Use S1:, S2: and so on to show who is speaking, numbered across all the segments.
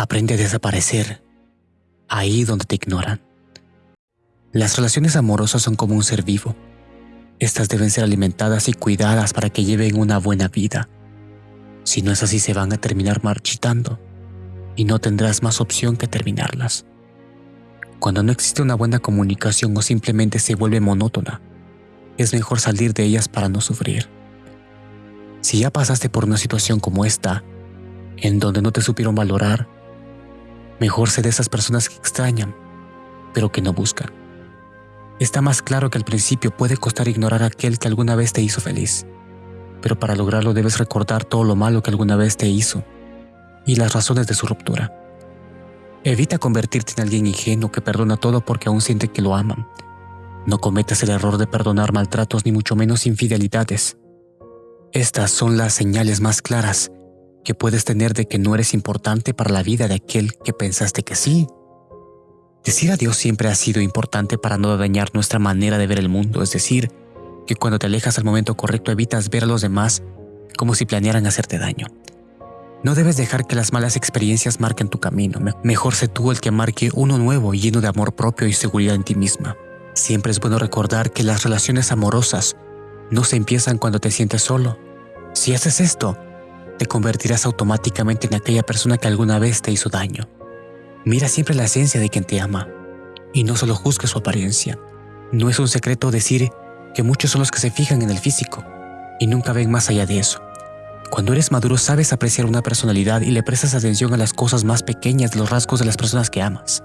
S1: Aprende a desaparecer ahí donde te ignoran. Las relaciones amorosas son como un ser vivo. Estas deben ser alimentadas y cuidadas para que lleven una buena vida. Si no es así se van a terminar marchitando y no tendrás más opción que terminarlas. Cuando no existe una buena comunicación o simplemente se vuelve monótona, es mejor salir de ellas para no sufrir. Si ya pasaste por una situación como esta, en donde no te supieron valorar, mejor ser de esas personas que extrañan, pero que no buscan. Está más claro que al principio puede costar ignorar a aquel que alguna vez te hizo feliz, pero para lograrlo debes recordar todo lo malo que alguna vez te hizo y las razones de su ruptura. Evita convertirte en alguien ingenuo que perdona todo porque aún siente que lo aman. No cometas el error de perdonar maltratos ni mucho menos infidelidades. Estas son las señales más claras que puedes tener de que no eres importante para la vida de aquel que pensaste que sí. Decir adiós siempre ha sido importante para no dañar nuestra manera de ver el mundo, es decir, que cuando te alejas al momento correcto evitas ver a los demás como si planearan hacerte daño. No debes dejar que las malas experiencias marquen tu camino. Mejor sé tú el que marque uno nuevo lleno de amor propio y seguridad en ti misma. Siempre es bueno recordar que las relaciones amorosas no se empiezan cuando te sientes solo. Si haces esto, te convertirás automáticamente en aquella persona que alguna vez te hizo daño. Mira siempre la esencia de quien te ama y no solo juzgue su apariencia. No es un secreto decir que muchos son los que se fijan en el físico y nunca ven más allá de eso. Cuando eres maduro sabes apreciar una personalidad y le prestas atención a las cosas más pequeñas de los rasgos de las personas que amas.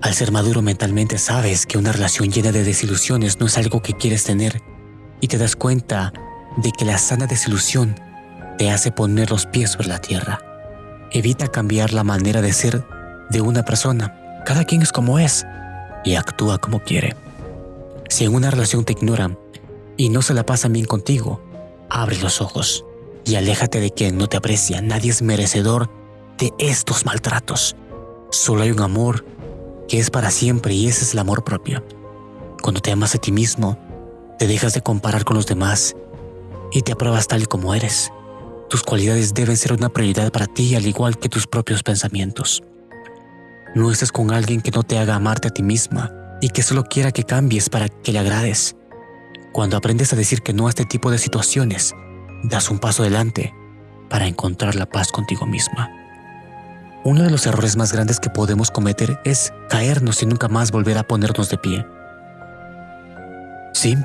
S1: Al ser maduro mentalmente sabes que una relación llena de desilusiones no es algo que quieres tener y te das cuenta de que la sana desilusión te hace poner los pies sobre la tierra. Evita cambiar la manera de ser de una persona. Cada quien es como es y actúa como quiere. Si en una relación te ignoran y no se la pasan bien contigo, Abre los ojos y aléjate de quien no te aprecia. Nadie es merecedor de estos maltratos. Solo hay un amor que es para siempre y ese es el amor propio. Cuando te amas a ti mismo, te dejas de comparar con los demás y te apruebas tal como eres. Tus cualidades deben ser una prioridad para ti al igual que tus propios pensamientos. No estés con alguien que no te haga amarte a ti misma y que solo quiera que cambies para que le agrades. Cuando aprendes a decir que no a este tipo de situaciones, das un paso adelante para encontrar la paz contigo misma. Uno de los errores más grandes que podemos cometer es caernos y nunca más volver a ponernos de pie. Sí,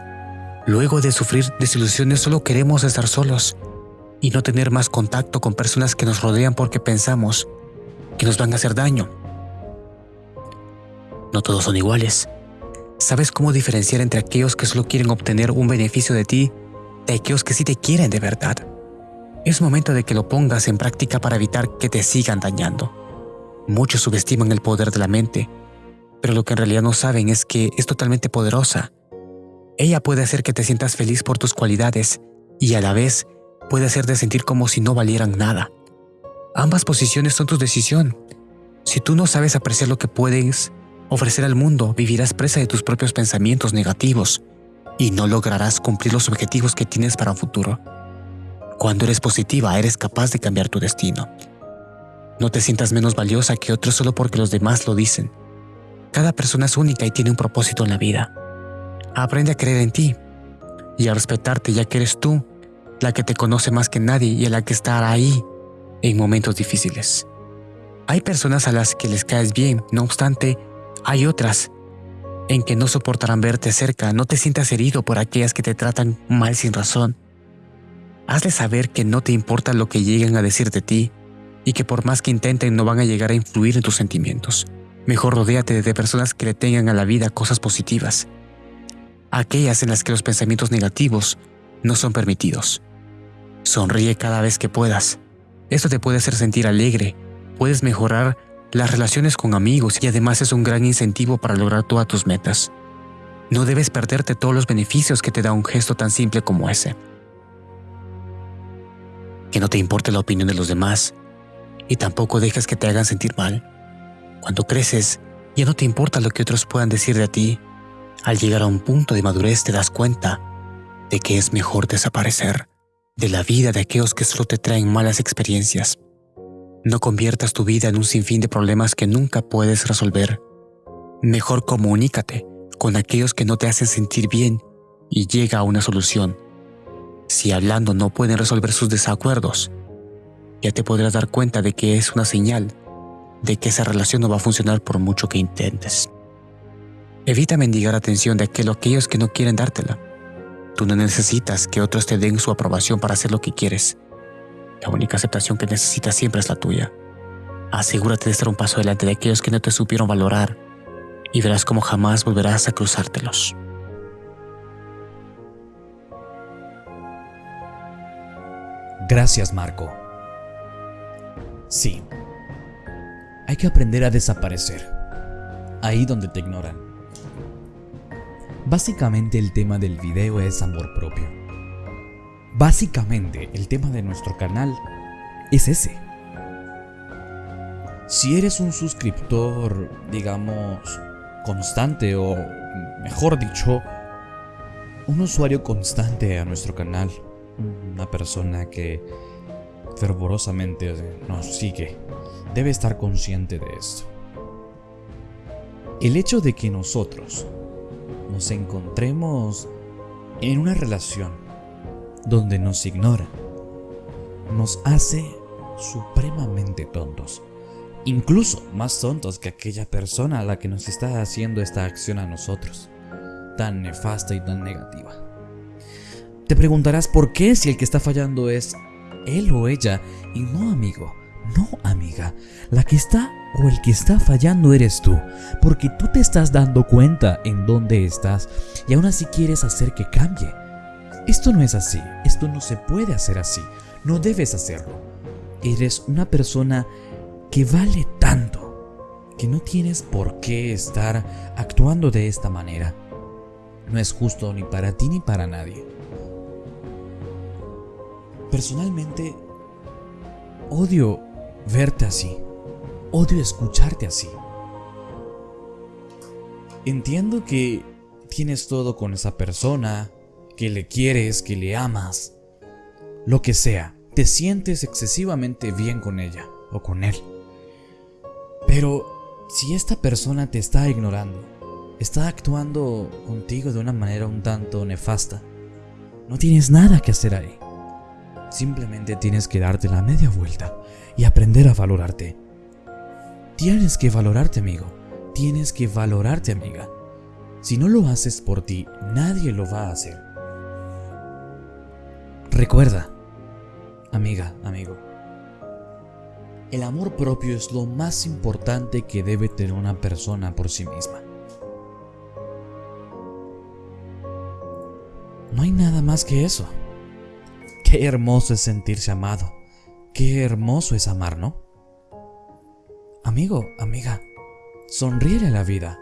S1: luego de sufrir desilusiones solo queremos estar solos y no tener más contacto con personas que nos rodean porque pensamos que nos van a hacer daño. No todos son iguales ¿Sabes cómo diferenciar entre aquellos que solo quieren obtener un beneficio de ti de aquellos que sí te quieren de verdad? Es momento de que lo pongas en práctica para evitar que te sigan dañando. Muchos subestiman el poder de la mente, pero lo que en realidad no saben es que es totalmente poderosa. Ella puede hacer que te sientas feliz por tus cualidades y a la vez puede hacerte sentir como si no valieran nada. Ambas posiciones son tu decisión. Si tú no sabes apreciar lo que puedes ofrecer al mundo, vivirás presa de tus propios pensamientos negativos y no lograrás cumplir los objetivos que tienes para un futuro. Cuando eres positiva, eres capaz de cambiar tu destino. No te sientas menos valiosa que otros solo porque los demás lo dicen. Cada persona es única y tiene un propósito en la vida. Aprende a creer en ti y a respetarte ya que eres tú la que te conoce más que nadie y a la que estará ahí en momentos difíciles. Hay personas a las que les caes bien, no obstante, hay otras en que no soportarán verte cerca, no te sientas herido por aquellas que te tratan mal sin razón. Hazle saber que no te importa lo que lleguen a decir de ti y que por más que intenten no van a llegar a influir en tus sentimientos. Mejor rodéate de personas que le tengan a la vida cosas positivas, aquellas en las que los pensamientos negativos no son permitidos. Sonríe cada vez que puedas. Esto te puede hacer sentir alegre, puedes mejorar las relaciones con amigos y además es un gran incentivo para lograr todas tus metas. No debes perderte todos los beneficios que te da un gesto tan simple como ese. Que no te importe la opinión de los demás y tampoco dejes que te hagan sentir mal. Cuando creces, ya no te importa lo que otros puedan decir de ti. Al llegar a un punto de madurez te das cuenta de que es mejor desaparecer de la vida de aquellos que solo te traen malas experiencias. No conviertas tu vida en un sinfín de problemas que nunca puedes resolver. Mejor comunícate con aquellos que no te hacen sentir bien y llega a una solución. Si hablando no pueden resolver sus desacuerdos, ya te podrás dar cuenta de que es una señal de que esa relación no va a funcionar por mucho que intentes. Evita mendigar atención de aquellos que no quieren dártela. Tú no necesitas que otros te den su aprobación para hacer lo que quieres. La única aceptación que necesitas siempre es la tuya. Asegúrate de estar un paso adelante de aquellos que no te supieron valorar y verás cómo jamás volverás a cruzártelos.
S2: Gracias, Marco. Sí. Hay que aprender a desaparecer. Ahí donde te ignoran. Básicamente el tema del video es amor propio. Básicamente el tema de nuestro canal es ese. Si eres un suscriptor, digamos, constante o, mejor dicho, un usuario constante a nuestro canal, una persona que fervorosamente nos sigue, debe estar consciente de esto. El hecho de que nosotros nos encontremos en una relación donde nos ignoran nos hace supremamente tontos. Incluso más tontos que aquella persona a la que nos está haciendo esta acción a nosotros. Tan nefasta y tan negativa. Te preguntarás por qué si el que está fallando es él o ella y no amigo. No amiga, la que está o el que está fallando eres tú, porque tú te estás dando cuenta en dónde estás y aún así quieres hacer que cambie. Esto no es así, esto no se puede hacer así, no debes hacerlo. Eres una persona que vale tanto que no tienes por qué estar actuando de esta manera. No es justo ni para ti ni para nadie. Personalmente, odio verte así. Odio escucharte así. Entiendo que tienes todo con esa persona, que le quieres, que le amas, lo que sea, te sientes excesivamente bien con ella o con él. Pero si esta persona te está ignorando, está actuando contigo de una manera un tanto nefasta, no tienes nada que hacer ahí. Simplemente tienes que darte la media vuelta y aprender a valorarte. Tienes que valorarte, amigo. Tienes que valorarte, amiga. Si no lo haces por ti, nadie lo va a hacer. Recuerda, amiga, amigo, el amor propio es lo más importante que debe tener una persona por sí misma. No hay nada más que eso. Qué hermoso es sentirse amado. Qué hermoso es amar, ¿no? Amigo, amiga, sonríe a la vida.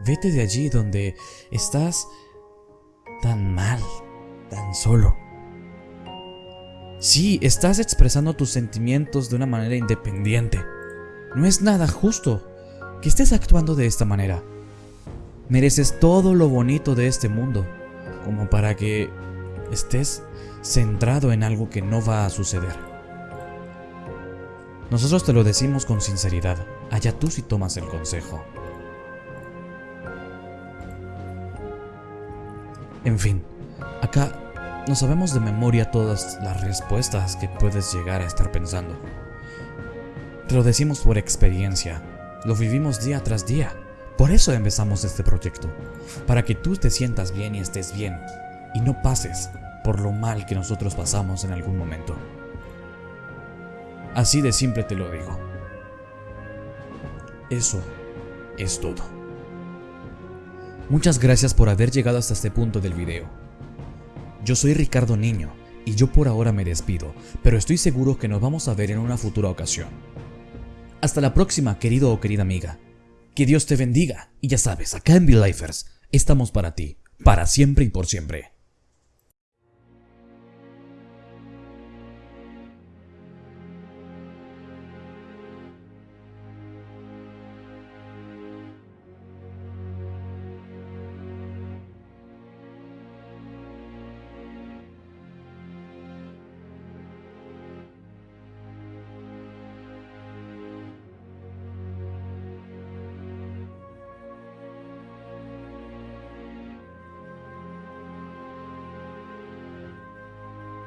S2: Vete de allí donde estás tan mal, tan solo. Sí, estás expresando tus sentimientos de una manera independiente. No es nada justo que estés actuando de esta manera. Mereces todo lo bonito de este mundo, como para que estés centrado en algo que no va a suceder. Nosotros te lo decimos con sinceridad, allá tú si tomas el consejo. En fin, acá no sabemos de memoria todas las respuestas que puedes llegar a estar pensando. Te lo decimos por experiencia, lo vivimos día tras día. Por eso empezamos este proyecto, para que tú te sientas bien y estés bien, y no pases por lo mal que nosotros pasamos en algún momento. Así de simple te lo digo. Eso es todo. Muchas gracias por haber llegado hasta este punto del video. Yo soy Ricardo Niño y yo por ahora me despido, pero estoy seguro que nos vamos a ver en una futura ocasión. Hasta la próxima, querido o querida amiga. Que Dios te bendiga y ya sabes, acá en Lifers estamos para ti, para siempre y por siempre.